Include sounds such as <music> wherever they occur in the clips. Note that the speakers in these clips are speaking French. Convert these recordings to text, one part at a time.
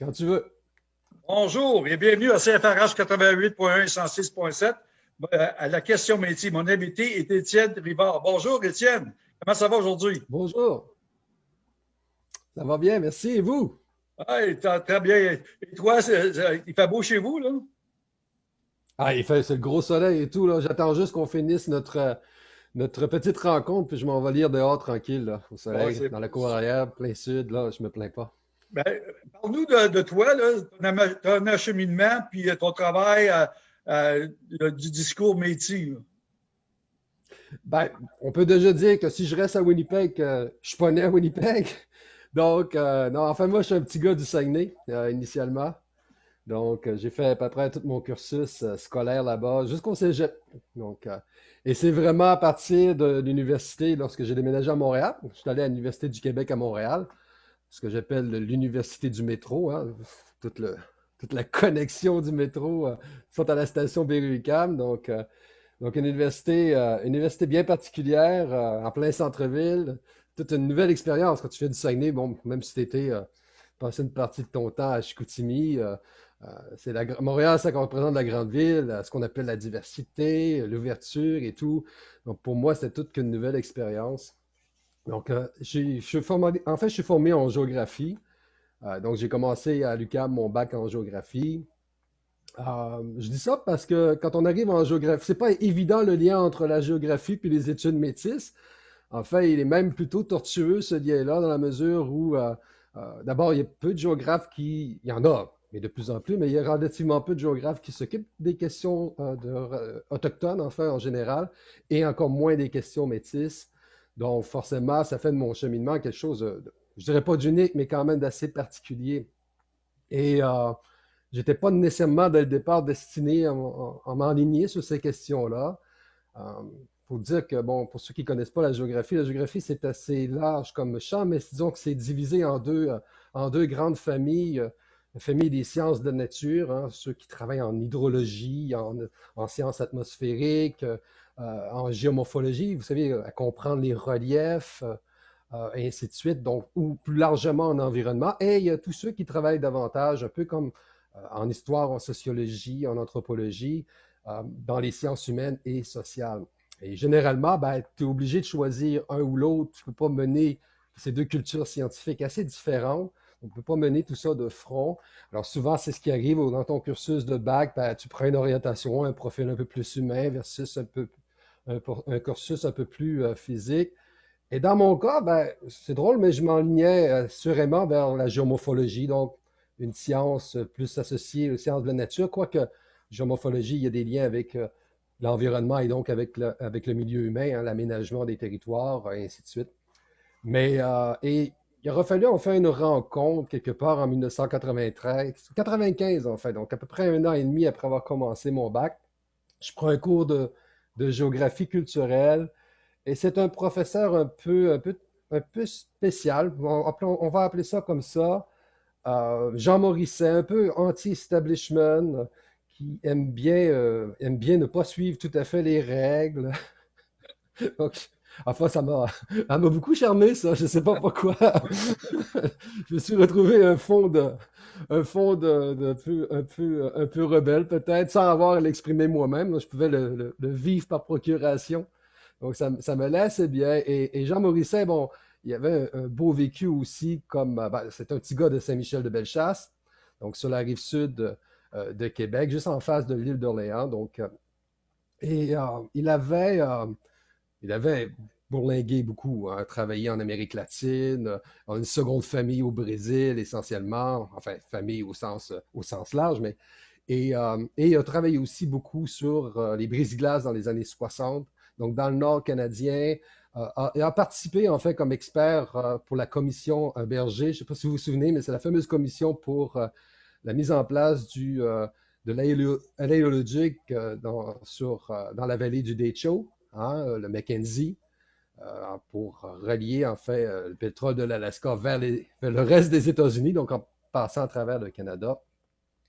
Quand tu veux. Bonjour et bienvenue à CFRH 88.1 et 106.7. Euh, à la question métier, mon invité est Étienne Rivard. Bonjour Étienne, comment ça va aujourd'hui? Bonjour. Ça va bien, merci. Et vous? Très bien. Et toi, il fait beau chez vous, là? Ah, il fait, c'est le gros soleil et tout, là. J'attends juste qu'on finisse notre, notre petite rencontre, puis je m'en vais lire dehors tranquille, là, au soleil, dans la cour arrière, plein sud, là, je me plains pas. Ben, Parle-nous de, toi, ton acheminement, puis ton travail du discours métier. Ben, on peut déjà dire que si je reste à Winnipeg, euh, je suis pas né à Winnipeg. <laughs> Donc, euh, non, enfin, moi, je suis un petit gars du Saguenay, euh, initialement. Donc, j'ai fait à peu près tout mon cursus scolaire là-bas, jusqu'au cégep. Donc, et c'est vraiment à partir de l'université, lorsque j'ai déménagé à Montréal, je suis allé à l'Université du Québec à Montréal, ce que j'appelle l'université du métro, hein, toute, toute, la connexion du métro euh, sont à la station Berry-UQAM. Donc, euh, donc une université, euh, université bien particulière, en plein centre-ville. Toute une nouvelle expérience quand tu fais du Saguenay, bon, même si tu étais passé une partie de ton temps à Chicoutimi, c'est la, Montréal, ça représente la grande ville, ce qu'on appelle la diversité, l'ouverture et tout. Donc, pour moi, c'était toute qu'une nouvelle expérience. Donc, euh, je formé, en fait, je suis formé en géographie. Euh, donc, j'ai commencé à l'UQAM mon bac en géographie. je dis ça parce que quand on arrive en géographie, c'est pas évident le lien entre la géographie et les études métisses. En fait, il est même plutôt tortueux ce lien-là dans la mesure où, d'abord, il y a peu de géographes qui, il y en a, mais de plus en plus, mais il y a relativement peu de géographes qui s'occupent des questions euh, euh, autochtones, enfin, en général, et encore moins des questions métisses. Donc, forcément, ça fait de mon cheminement quelque chose, de, je dirais pas d'unique, mais quand même d'assez particulier. Et euh, j'étais pas nécessairement, dès le départ, destiné à, m'enligner sur ces questions-là. Euh, faut dire que, bon, pour ceux qui ne connaissent pas la géographie, la géographie, c'est assez large comme champ, mais disons que c'est divisé en deux, en deux grandes familles la famille des sciences de nature, hein, ceux qui travaillent en hydrologie, en, sciences atmosphériques, euh, en géomorphologie, vous savez, à comprendre les reliefs, euh, et ainsi de suite, donc, ou plus largement en environnement. Et il y a tous ceux qui travaillent davantage, un peu comme euh, en histoire, en sociologie, en anthropologie, dans les sciences humaines et sociales. Et généralement, ben, tu es obligé de choisir un ou l'autre. Tu ne peux pas mener ces deux cultures scientifiques assez différentes on ne peut pas mener tout ça de front. Alors souvent, c'est ce qui arrive dans ton cursus de bac, ben, tu prends une orientation, un profil un peu plus humain versus un, peu, un, cursus un peu plus euh, physique. Et dans mon cas, ben, c'est drôle, mais je m'enlignais euh, sûrement vers la géomorphologie, donc une science plus associée aux sciences de la nature, quoique géomorphologie, il y a des liens avec euh, l'environnement et donc avec le, avec le milieu humain, hein, l'aménagement des territoires, et ainsi de suite. Mais, et il aura fallu en faire une rencontre quelque part en 1993, 95 en fait, donc à peu près un an et demi après avoir commencé mon bac. Je prends un cours de, géographie culturelle et c'est un professeur un peu, spécial, on, va appeler ça comme ça, euh, Jean Morisset, un peu anti-establishment, qui aime bien, euh, aime bien ne pas suivre tout à fait les règles. <laughs> Enfin, <laughs> ça m'a, beaucoup charmé, ça. Je ne sais pas pourquoi. <laughs> je me suis retrouvé un fond de, un fond de, peu, un peu, un peu rebelle, peut-être, sans avoir à l'exprimer moi-même. Je pouvais le, vivre par procuration. Donc, ça, ça me laissait bien. Et, Jean Morisset, bon, il avait un, beau vécu aussi, comme, ben, c'est un petit gars de Saint-Michel de Bellechasse, donc sur la rive sud euh, de Québec, juste en face de l'île d'Orléans. Donc, euh, et euh, il avait il avait bourlingué beaucoup, hein, travaillé en Amérique latine, en une seconde famille au Brésil essentiellement, enfin famille au sens, au sens large, mais et, euh, et il a travaillé aussi beaucoup sur euh, les brise-glaces dans les années 60, donc dans le nord canadien. Euh, a participé en fait comme expert pour la commission Berger. Je ne sais pas si vous vous souvenez, mais c'est la fameuse commission pour la mise en place du, de l'aéologique dans, dans la vallée du Decho. Hein, euh, le Mackenzie, euh, pour relier en fait euh, le pétrole de l'Alaska vers, le reste des États-Unis, donc en passant à travers le Canada.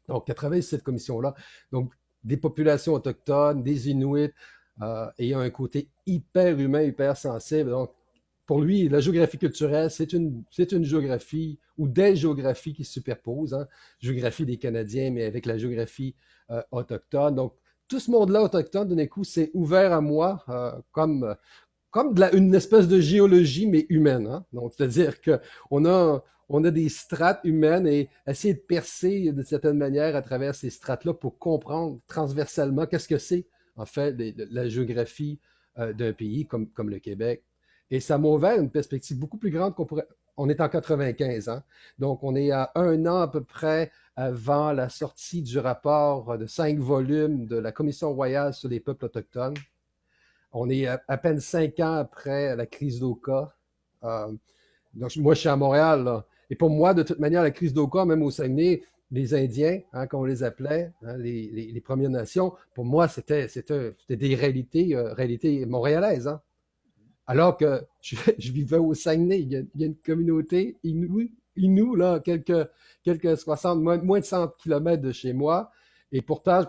Donc, a travaillé cette commission-là. Donc, des populations autochtones, des Inuits, ayant un côté hyper humain, hyper sensible. Donc, pour lui, la géographie culturelle, c'est une, une géographie ou des géographies qui se superposent. Hein. Géographie des Canadiens, mais avec la géographie autochtone. Donc, tout ce monde-là autochtone, d'un coup, s'est ouvert à moi euh, comme, une espèce de géologie, mais humaine. Hein. Donc, c'est-à-dire qu'on a, on a des strates humaines et essayer de percer de certaine manière à travers ces strates-là pour comprendre transversalement qu'est-ce que c'est, en fait, la géographie euh, d'un pays comme, comme le Québec. Et ça m'a ouvert une perspective beaucoup plus grande qu'on pourrait. On est en 95, hein? donc on est à un an à peu près avant la sortie du rapport de cinq volumes de la Commission royale sur les peuples autochtones. On est à, peine cinq ans après la crise d'Oka. Euh, donc, moi, je suis à Montréal. Et pour moi, de toute manière, la crise d'Oka, même au Saguenay, les Indiens, hein, comme on les appelait, hein, les, Premières Nations, pour moi, c'était des réalités, euh, réalités montréalaises. Hein. Alors que je, vivais au Saguenay, il y a, une communauté Inou, là, quelques, quelques 60, moins, de 100 km de chez moi, et pourtant,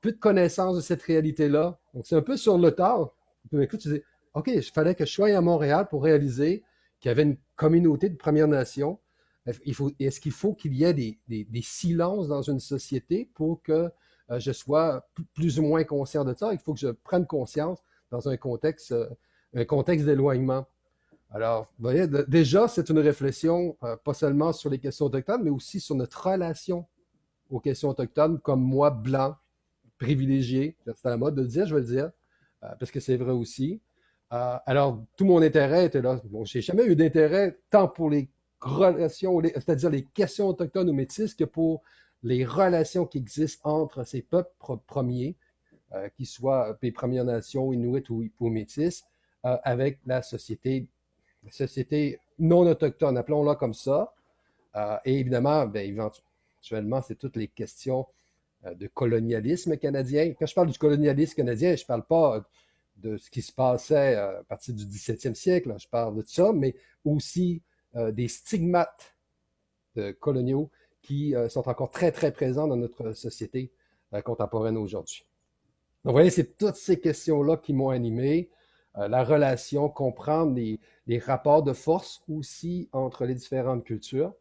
peu de connaissance de cette réalité-là. Donc, c'est un peu sur le tard. Écoute, tu dis, OK, il fallait que je sois à Montréal pour réaliser qu'il y avait une communauté de Premières Nations. Est-ce qu'il faut qu'il y ait des, silences dans une société pour que euh, je sois plus ou moins conscient de ça? Il faut que je prenne conscience dans un contexte, euh, un contexte d'éloignement. Alors, vous voyez, déjà, c'est une réflexion euh, pas seulement sur les questions autochtones, mais aussi sur notre relation aux questions autochtones, comme moi, blanc, privilégié, c'est à la mode de le dire, je vais le dire, euh, parce que c'est vrai aussi. Euh, alors, tout mon intérêt était là. Bon, j'ai jamais eu d'intérêt tant pour les relations, c'est-à-dire les questions autochtones ou métisses, que pour les relations qui existent entre ces peuples premiers, qu'ils soient les Premières Nations, Inuit ou, ou avec la société, société non autochtone, appelons-la comme ça. et évidemment, ben, éventuellement, c'est toutes les questions euh, de colonialisme canadien. Quand je parle du colonialisme canadien, je ne parle pas de ce qui se passait euh, à partir du 17e siècle, je parle de ça, mais aussi euh, des stigmates coloniaux qui sont encore très, très présents dans notre société contemporaine aujourd'hui. Donc, vous voyez, c'est toutes ces questions-là qui m'ont animé. La relation, comprendre les, rapports de force aussi entre les différentes cultures.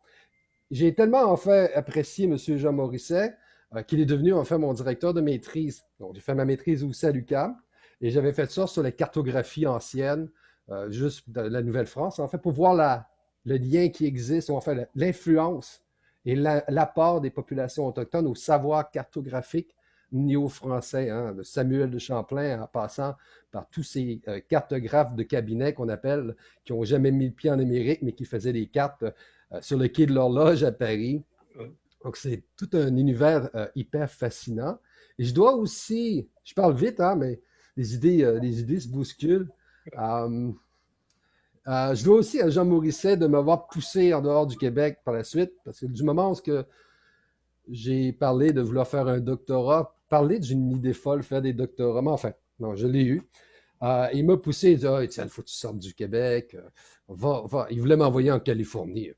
J'ai tellement en fait apprécié M. Jean Morisset euh, qu'il est devenu en fait mon directeur de maîtrise. Donc, j'ai fait ma maîtrise aussi à l'UQAM et j'avais fait ça sur les cartographies anciennes, euh, juste de la Nouvelle-France, en fait, pour voir la, le lien qui existe, ou en fait l'influence et l'apport des populations autochtones au savoir cartographique néo-français, hein, de Samuel de Champlain en passant par tous ces euh, cartographes de cabinet qu'on appelle, qui n'ont jamais mis le pied en Amérique, mais qui faisaient des cartes sur le quai de l'horloge à Paris. Donc, c'est tout un univers euh, hyper fascinant. Et je dois aussi, je parle vite, hein, mais les idées, euh, les idées se bousculent. Euh, je dois aussi à Jean Morisset de m'avoir poussé en dehors du Québec par la suite, parce que du moment où j'ai parlé de vouloir faire un doctorat, parler d'une idée folle, faire des doctorats, mais enfin, non, je l'ai eu. il m'a poussé, il dit Ah, il faut que tu sortes du Québec. Va, va. Il voulait m'envoyer en Californie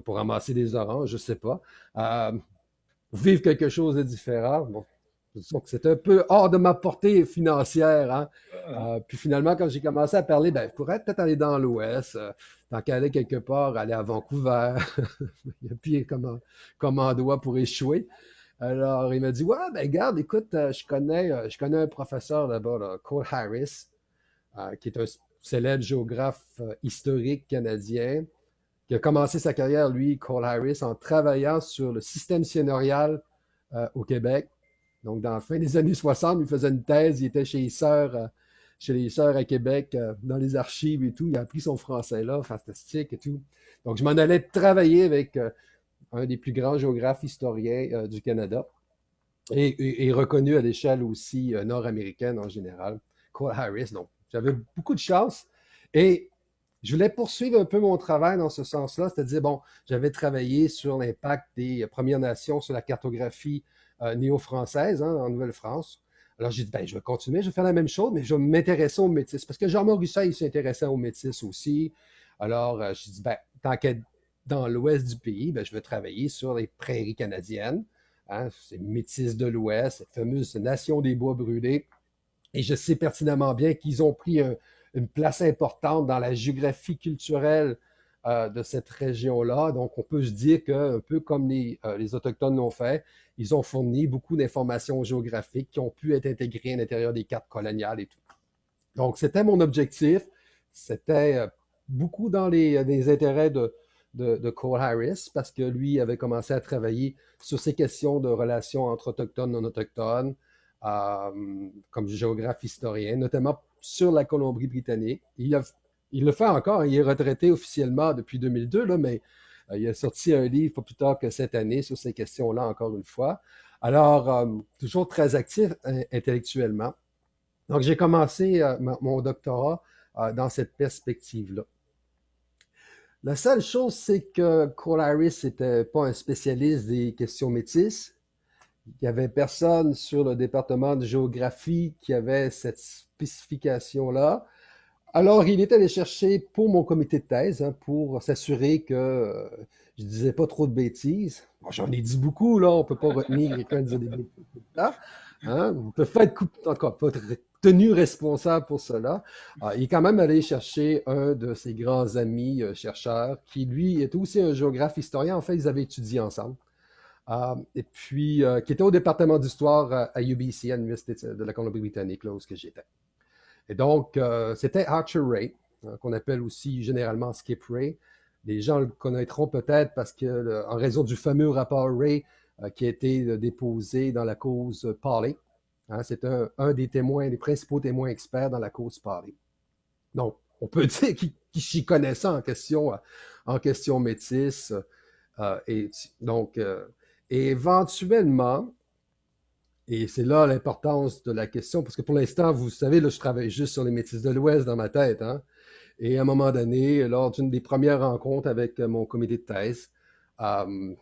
pour ramasser des oranges, je ne sais pas. Euh, vivre quelque chose de différent. Bon, c'est un peu hors de ma portée financière. Hein. Euh, puis finalement, quand j'ai commencé à parler, ben, je pourrais peut-être aller dans l'Ouest, euh, tant qu'aller quelque part, aller à Vancouver. <laughs> Il y a pire comme, comme endroit pour échouer. Alors, il m'a dit, ouais, ben garde, écoute, je connais, je connais un professeur là-bas, Cole Harris, qui est un célèbre géographe historique canadien qui a commencé sa carrière, lui, Cole Harris, en travaillant sur le système euh, au Québec. Donc, dans la fin des années 60, il faisait une thèse, il était chez les sœurs, euh, chez les sœurs à Québec, euh, dans les archives et tout. Il a appris son français là, fantastique et tout. Donc, je m'en allais travailler avec un des plus grands géographes historiens du Canada et, reconnu à l'échelle aussi nord-américaine en général, Cole Harris. Donc, j'avais beaucoup de chance. Et je voulais poursuivre un peu mon travail dans ce sens-là, c'est-à-dire, bon, j'avais travaillé sur l'impact des Premières Nations sur la cartographie euh, néo-française hein, en Nouvelle-France. Alors, j'ai dit, ben, je vais continuer, je vais faire la même chose, mais je vais m'intéresser aux métis. Parce que Jean-Maurice, il s'intéressait aux métis aussi. Alors, euh, j'ai dit, ben, tant qu'être dans l'ouest du pays, ben, je vais travailler sur les prairies canadiennes, hein, ces métis de l'ouest, cette fameuse nation des bois brûlés. Et je sais pertinemment bien qu'ils ont pris un, une place importante dans la géographie culturelle euh, de cette région-là. Donc, on peut se dire qu'un peu comme les, euh, les Autochtones l'ont fait, ils ont fourni beaucoup d'informations géographiques qui ont pu être intégrées à l'intérieur des cartes coloniales et tout. Donc, c'était mon objectif. C'était euh, beaucoup dans les, intérêts de, de, Cole Harris parce que lui avait commencé à travailler sur ces questions de relations entre autochtones et non-autochtones comme géographe historien, notamment sur la Colombie-Britannique. Il le fait encore. Il est retraité officiellement depuis 2002, là, mais euh, il a sorti un livre pas plus tard que cette année sur ces questions-là, encore une fois. Alors, euh, toujours très actif euh, intellectuellement. Donc, j'ai commencé mon doctorat dans cette perspective-là. La seule chose, c'est que Cole Harris n'était pas un spécialiste des questions métisses. Il n'y avait personne sur le département de géographie qui avait cette spécification-là. Alors, il est allé chercher pour mon comité de thèse, hein, pour s'assurer que je ne disais pas trop de bêtises. J'en ai dit beaucoup, là, on ne peut pas retenir quelqu'un de dire des bêtises. Hein? On peut être encore pas tenu responsable pour cela. Ah, il est quand même allé chercher un de ses grands amis euh, chercheurs, qui lui est aussi un géographe historien. En fait, ils avaient étudié ensemble. Ah, et puis, euh, qui était au département d'histoire à UBC, à l'Université de la Colombie-Britannique, là où j'étais. Et donc, euh, c'était Archer Ray, hein, qu'on appelle aussi généralement Skip Ray. Les gens le connaîtront peut-être parce que, en raison du fameux rapport Ray euh, qui a été euh, déposé dans la cause Parley, hein, c'est un, des témoins, des principaux témoins experts dans la cause Parley. Donc, on peut <laughs> dire qu'il s'y connaissait en question, en question métisse. et donc, éventuellement, et c'est là l'importance de la question, parce que pour l'instant, vous savez, là, je travaille juste sur les métis de l'Ouest dans ma tête. Hein? Et à un moment donné, lors d'une des premières rencontres avec euh, mon comité de thèse, euh,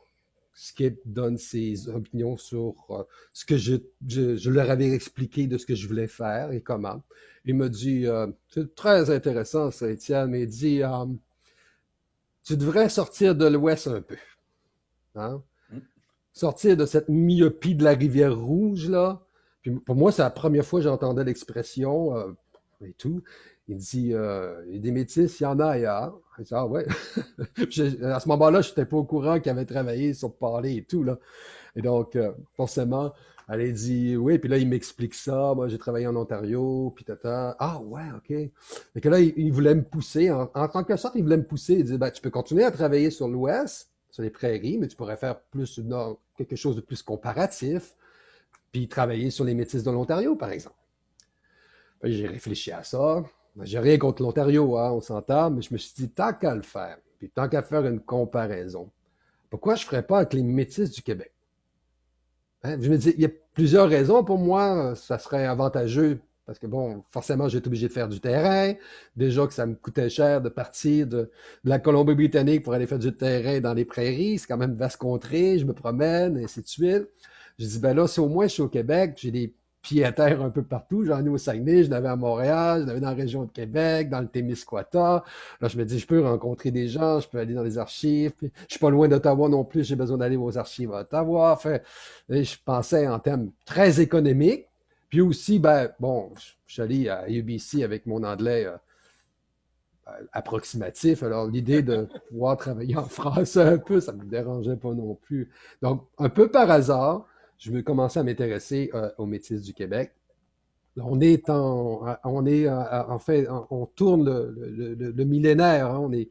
Skip donne ses opinions sur euh, ce que je, je, leur avais expliqué de ce que je voulais faire et comment. Il me dit, c'est très intéressant ça, Étienne, mais il dit, tu devrais sortir de l'Ouest un peu. Hein? sortir de cette myopie de la rivière rouge, là. Puis pour moi, c'est la première fois que j'entendais l'expression euh, et tout. Il dit, euh, il y a des métis, il y en a ailleurs. Je dis, ah ouais. <laughs> à ce moment-là, je n'étais pas au courant qu'il avait travaillé sur parler et tout, là. Et donc, euh, forcément, elle a dit, oui, puis là, il m'explique ça. Moi, j'ai travaillé en Ontario, puis tata. Ah ouais, OK. Et que là, il, voulait me pousser. En, en, tant que sorte, il voulait me pousser. Il dit, ben, tu peux continuer à travailler sur l'Ouest, sur les prairies, mais tu pourrais faire plus quelque chose de plus comparatif, puis travailler sur les métis de l'Ontario, par exemple. J'ai réfléchi à ça. J'ai rien contre l'Ontario, hein, on s'entend, mais je me suis dit, tant qu'à le faire, puis tant qu'à faire une comparaison, pourquoi je ne ferais pas avec les métis du Québec? Hein, je me dis, il y a plusieurs raisons pour moi, ça serait avantageux parce que, bon, forcément, été obligé de faire du terrain. Déjà que ça me coûtait cher de partir de, la Colombie-Britannique pour aller faire du terrain dans les prairies. C'est quand même vaste contrée. Je me promène, et ainsi de suite. Je dis, ben là, si au moins je suis au Québec, j'ai des pieds à terre un peu partout. J'en ai au Saguenay, j'en avais à Montréal, j'en avais dans la région de Québec, dans le Témiscouata. Là, je me dis, je peux rencontrer des gens, je peux aller dans les archives. je suis pas loin d'Ottawa non plus, j'ai besoin d'aller aux archives à Ottawa. Enfin, je pensais en termes très économiques. Puis aussi, ben, bon, je suis allé à UBC avec mon anglais euh, approximatif. Alors, l'idée de <laughs> pouvoir travailler en français un peu, ça ne me dérangeait pas non plus. Donc, un peu par hasard, je vais commencer à m'intéresser euh, aux métis du Québec. on est en, on est en fait, on tourne le, millénaire. Hein. on est,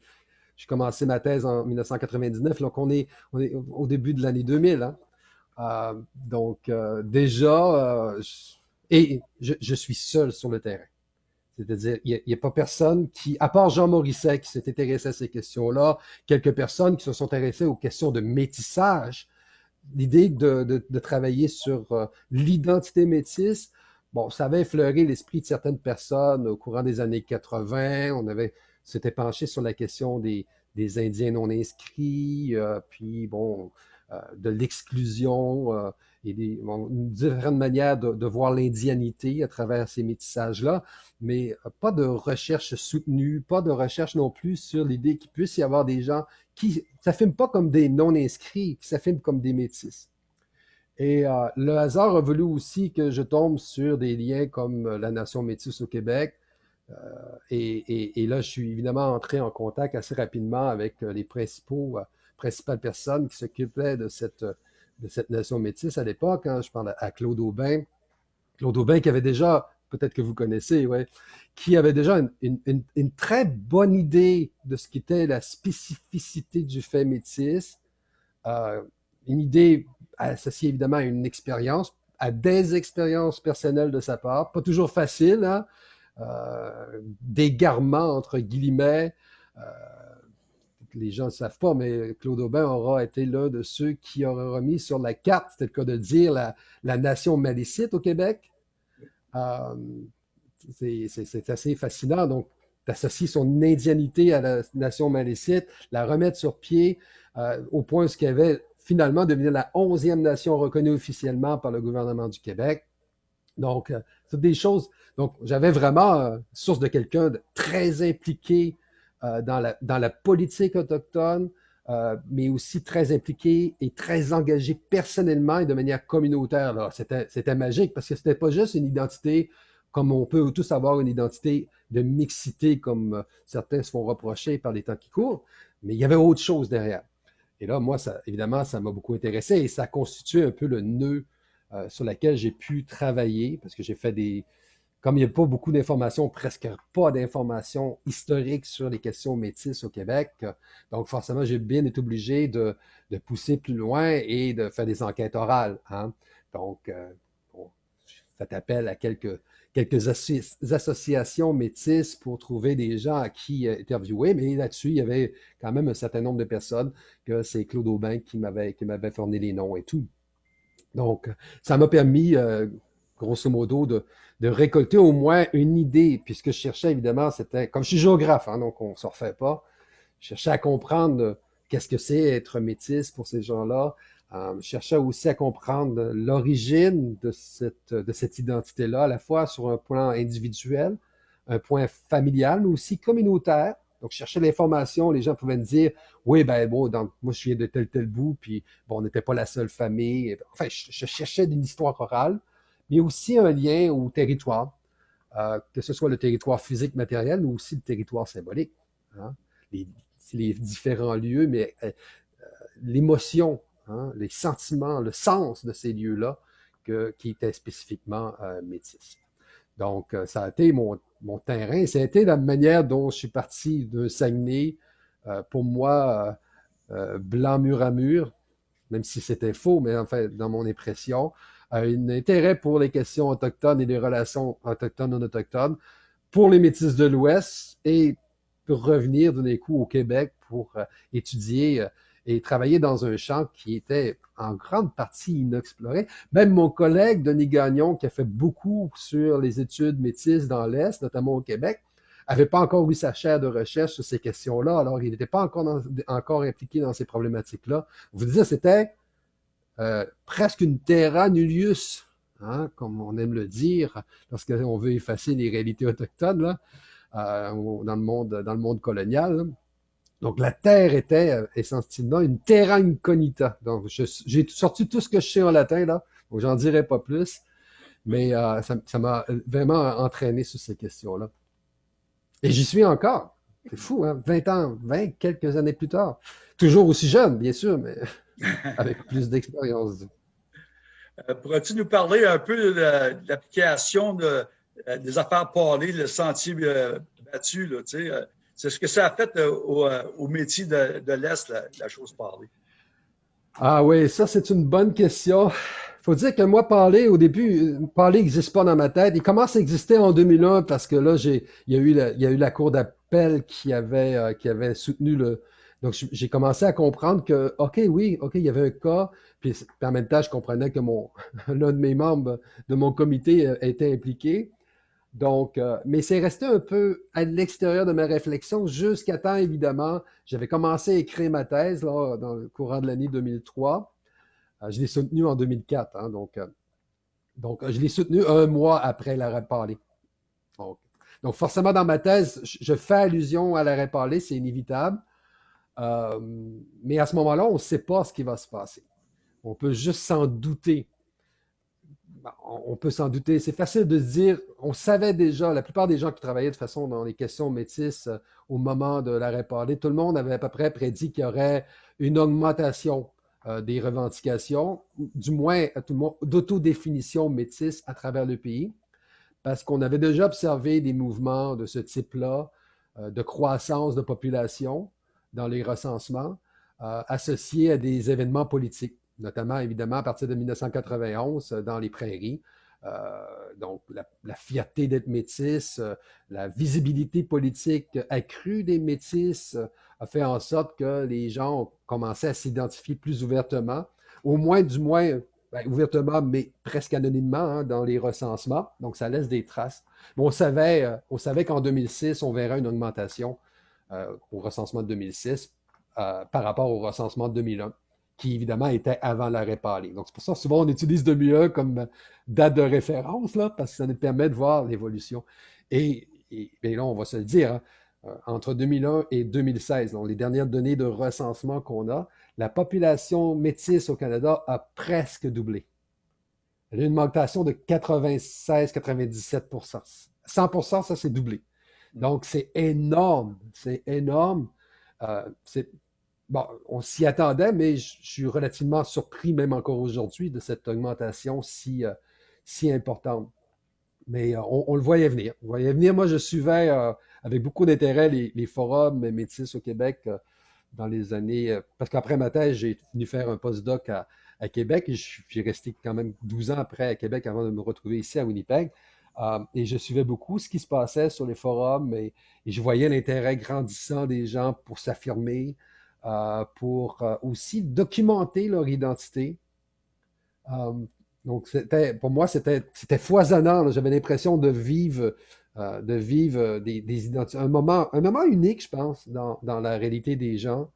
j'ai commencé ma thèse en 1999, donc on est, au début de l'année 2000. Hein. Euh, donc déjà, et je, suis seul sur le terrain. C'est-à-dire, il n'y a, pas personne qui, à part Jean Morisset qui s'est intéressé à ces questions-là, quelques personnes qui se sont intéressées aux questions de métissage, l'idée de, travailler sur euh, l'identité métisse, bon, ça avait effleuré l'esprit de certaines personnes au courant des années 80. On avait, s'était penché sur la question des, Indiens non inscrits, euh, puis bon, euh, de l'exclusion et des différentes manières de, voir l'indianité à travers ces métissages-là, mais pas de recherche soutenue, pas de recherche non plus sur l'idée qu'il puisse y avoir des gens qui ne s'affirment pas comme des non-inscrits, qui s'affirment comme des métis. Et euh, le hasard a voulu aussi que je tombe sur des liens comme la nation métisse au Québec, et, là, je suis évidemment entré en contact assez rapidement avec les principaux, principales personnes qui s'occupaient de cette, de cette nation métisse à l'époque. Hein. Je parle à Claude Aubin. Claude Aubin qui avait déjà, peut-être que vous connaissez, ouais, qui avait déjà une, très bonne idée de ce qu'était la spécificité du fait métis. une idée associée évidemment à une expérience, à des expériences personnelles de sa part, pas toujours facile, hein? euh, d'égarement entre guillemets. Euh, les gens ne savent pas, mais Claude Aubin aura été l'un de ceux qui aura remis sur la carte, c'était le cas de dire, la, nation malicite au Québec. Euh, c'est assez fascinant. Donc, d'associer son indianité à la nation malicite, la remettre sur pied euh, au point où ce avait finalement devenu la onzième nation reconnue officiellement par le gouvernement du Québec. Donc, euh, c'est des choses. Donc, j'avais vraiment source de quelqu'un de très impliqué dans la politique autochtone, mais aussi très impliqué et très engagé personnellement et de manière communautaire. C'était magique parce que c'était pas juste une identité comme on peut tous avoir une identité de mixité, comme certains se font reprocher par les temps qui courent, mais il y avait autre chose derrière. Et là, moi, ça, évidemment, ça m'a beaucoup intéressé et ça constitue un peu le nœud euh, sur lequel j'ai pu travailler parce que j'ai fait des. Comme il n'y a pas beaucoup d'informations, presque pas d'informations historiques sur les questions métisses au Québec, donc forcément, j'ai bien été obligé de, pousser plus loin et de faire des enquêtes orales. Hein. Donc, euh, fait appel à quelques quelques associations métisses pour trouver des gens à qui euh, interviewer, mais là-dessus, il y avait quand même un certain nombre de personnes que c'est Claude Aubin qui m'avait, qui m'avait fourni les noms et tout. Donc, ça m'a permis, euh, grosso modo, de, récolter au moins une idée, puisque je cherchais évidemment, c'était, comme je suis géographe, hein, donc on ne se refait pas, je cherchais à comprendre qu'est-ce que c'est être métisse pour ces gens-là, euh, je cherchais aussi à comprendre l'origine de cette, de cette identité-là, à la fois sur un plan individuel, un point familial, mais aussi communautaire. Donc, je cherchais l'information, les gens pouvaient me dire, oui, ben bon, moi, je viens de tel, tel bout, puis bon, on n'était pas la seule famille. Enfin, je, cherchais une histoire orale, mais aussi un lien au territoire, euh, que ce soit le territoire physique, matériel, mais aussi le territoire symbolique. Hein. Les, différents lieux, mais euh, l'émotion Hein, les sentiments, le sens de ces lieux-là qui étaient spécifiquement euh, métis. Donc, euh, ça a été mon, terrain. Ça a été la manière dont je suis parti d'un Saguenay, euh, pour moi, blanc mur à mur, même si c'était faux, mais en fait, dans mon impression, un intérêt pour les questions autochtones et les relations autochtones-non autochtones pour les métis de l'Ouest et pour revenir d'un coup au Québec pour étudier et travailler dans un champ qui était en grande partie inexploré. Même mon collègue Denis Gagnon, qui a fait beaucoup sur les études métisses dans l'Est, notamment au Québec, avait pas encore eu sa chaire de recherche sur ces questions-là, alors il n'était pas encore, encore impliqué dans ces problématiques-là. Vous disiez, c'était euh, presque une terra nullius, hein, comme on aime le dire, lorsqu'on veut effacer les réalités autochtones euh, dans, le monde, colonial. Donc, la Terre était euh, essentiellement une terra incognita. Donc, j'ai sorti tout ce que je sais en latin, là. Donc, j'en dirai pas plus. Mais ça m'a vraiment entraîné sur ces questions-là. Et j'y suis encore. C'est fou, hein? 20 ans, 20 quelques années plus tard. Toujours aussi jeune, bien sûr, mais <laughs> avec plus d'expérience. Euh, pourrais-tu nous parler un peu de l'application de, des affaires parlées, le sentier battu, là, tu sais, c'est ce que ça a fait euh, euh, au, métier de, l'Est, la, chose parlée. Ah oui, ça c'est une bonne question. Faut dire que moi, parler, au début, parler n'existe pas dans ma tête. Il commence à exister en 2001 parce que là, il y a eu la, il y a eu la cour d'appel qui avait, euh, qui avait soutenu le. Donc, j'ai commencé à comprendre que, OK, oui, OK, il y avait un cas. Puis, en même temps, je comprenais que mon, <laughs> l'un de mes membres de mon comité était impliqué. Donc, euh, mais c'est resté un peu à l'extérieur de ma réflexion jusqu'à temps, évidemment, j'avais commencé à écrire ma thèse là, dans le courant de l'année 2003. Euh, je l'ai soutenue en 2004, hein, donc, euh, donc je l'ai soutenue un mois après l'arrêt parlé. Donc, donc, forcément, dans ma thèse, je fais allusion à l'arrêt parlé, c'est inévitable. mais à ce moment-là, on ne sait pas ce qui va se passer. On peut juste s'en douter bah, on peut s'en douter. C'est facile de dire, on savait déjà, la plupart des gens qui travaillaient de façon dans les questions métisses euh, au moment de l'arrêt parlé, tout le monde avait à peu près prédit qu'il y aurait une augmentation euh, des revendications, du moins à tout d'autodéfinition métisse à travers le pays, parce qu'on avait déjà observé des mouvements de ce type-là, euh, de croissance de population dans les recensements, associés à des événements politiques notamment évidemment à partir de 1991 euh, dans les prairies. Euh, donc, la, fierté d'être métis, euh, la visibilité politique accrue des métis a fait en sorte que les gens ont commencé à s'identifier plus ouvertement, au moins, du moins, ben, ouvertement, mais presque anonymement hein, dans les recensements. Donc, ça laisse des traces. Mais on savait qu'en 2006, on verrait une augmentation au recensement de 2006 par rapport au recensement de 2001 qui évidemment était avant l'arrêt parlé. Donc, c'est pour ça que souvent on utilise 2001 comme date de référence, là, parce que ça nous permet de voir l'évolution. Et, et, là, on va se le dire, hein, euh, entre 2001 et 2016, donc les dernières données de recensement qu'on a, la population métisse au Canada a presque doublé. Elle a une augmentation de 96-97% 100% ça, c'est doublé. Donc, c'est énorme. C'est énorme. Euh, c'est bon, on s'y attendait, mais je suis relativement surpris, même encore aujourd'hui, de cette augmentation si, euh, importante. Mais euh, on, le voyait venir. On. Moi, je suivais euh, avec beaucoup d'intérêt les, forums métis au Québec dans les années. parce qu'après ma thèse, j'ai venu faire un postdoc à, Québec et j'ai resté quand même 12 ans après à Québec avant de me retrouver ici à Winnipeg. et je suivais beaucoup ce qui se passait sur les forums et je voyais l'intérêt grandissant des gens pour s'affirmer, pour euh, aussi documenter leur identité. Euh, donc, pour moi, c'était foisonnant. J'avais l'impression de vivre, de vivre des, identités. Un moment, un moment unique, je pense, dans, la réalité des gens.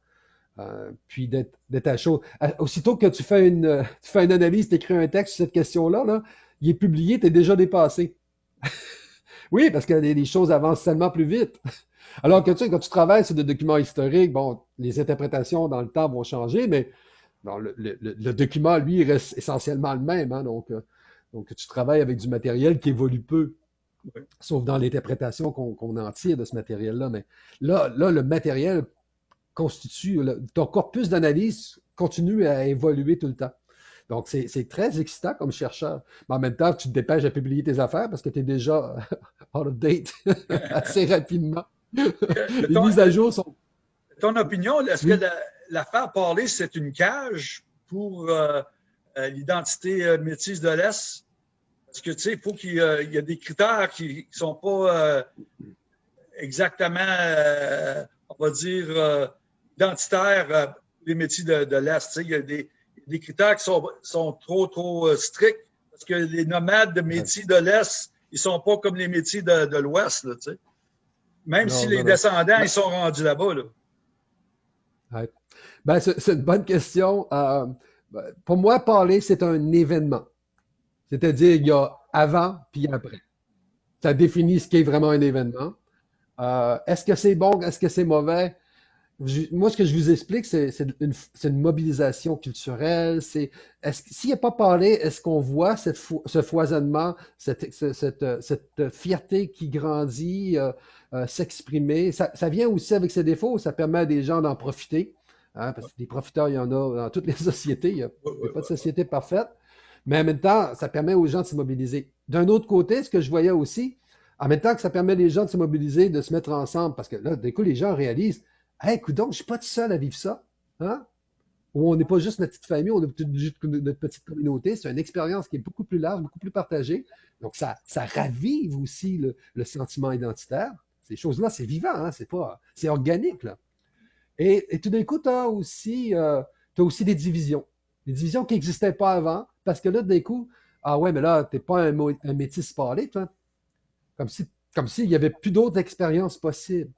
puis d'être à chaud. Aussitôt que tu fais une, <laughs> tu fais analyse, tu écris un texte sur cette question-là, là, il est publié, tu es déjà dépassé. <laughs> oui, parce que les choses avancent tellement plus vite. <laughs> Alors que tu sais, quand tu travailles sur des documents historiques, bon, les interprétations dans le temps vont changer, mais le, document, lui, reste essentiellement le même. Hein, donc, euh, donc, tu travailles avec du matériel qui évolue peu, sauf dans l'interprétation qu'on en tire de ce matériel-là. Mais là, là, le matériel constitue, ton corpus d'analyse continue à évoluer tout le temps. Donc, c'est très excitant comme chercheur. Mais en même temps, tu te dépêches à publier tes affaires parce que tu es déjà <laughs> out of date <laughs> assez rapidement. <laughs> Les mises à jour sont. Ton opinion, est-ce que l'affaire parler, c'est une cage pour euh, euh, l'identité euh, métisse de l'Est? Parce que, tu sais, il faut qu'il y ait des critères qui ne sont pas exactement, on va dire, identitaires les métiers de, l'Est. Il y a des, critères qui sont, sont trop, trop stricts parce que les nomades de métiers de l'Est, ils ne sont pas comme les métiers de, de l'Ouest. Tu sais. Même si les descendants, ils sont rendus là-bas. Là. Ben, c'est une bonne question. Euh, ben, pour moi, parler, c'est un événement. C'est-à-dire, il y a avant puis après. Ça définit ce qui est vraiment un événement. Euh, est-ce que c'est bon? Est-ce que c'est mauvais? Moi, ce que je vous explique, c'est une, mobilisation culturelle. C'est s'il n'y a pas parlé, est-ce qu'on voit cette ce foisonnement, cette, cette, fierté qui grandit, euh, euh, s'exprimer? Ça, vient aussi avec ses défauts. Ça permet à des gens d'en profiter. Hein, parce que des profiteurs, il y en a dans toutes les <laughs> sociétés. Il n'y a, pas de société parfaite. Mais en même temps, ça permet aux gens de se mobiliser. D'un autre côté, ce que je voyais aussi, en même temps que ça permet aux gens de se mobiliser, de se mettre ensemble, parce que là, du coup, les gens réalisent Hey, écoute donc, je ne suis pas tout seul à vivre ça. Hein? On n'est pas juste notre petite famille, on est juste notre petite communauté. C'est une expérience qui est beaucoup plus large, beaucoup plus partagée. Donc, ça, ça ravive aussi le, sentiment identitaire. Ces choses-là, c'est vivant, hein? c'est pas, c'est organique. Là. Et, tout d'un coup, tu as aussi, euh, aussi des divisions. Des divisions qui n'existaient pas avant, parce que là, d'un coup, ah ouais, mais là, tu n'es pas un, un métis parlé, toi. Comme si comme s'il n'y avait plus d'autres expériences possibles.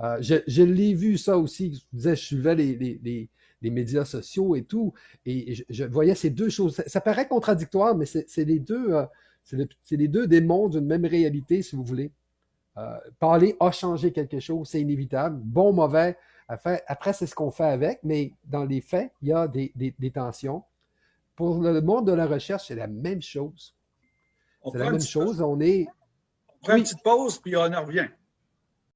Euh, je, l'ai vu ça aussi. Je disais, je suivais les, médias sociaux et tout, et je, voyais ces deux choses. Ça, paraît contradictoire, mais c'est les deux, euh, c'est les deux démons d'une même réalité, si vous voulez. Euh, parler a changé quelque chose, c'est inévitable. Bon, mauvais. Après, c'est ce qu'on fait avec, mais dans les faits, il y a des, tensions. pour le monde de la recherche, c'est la même chose. C'est la même chose. On est. On prend une petite pause, puis on en revient.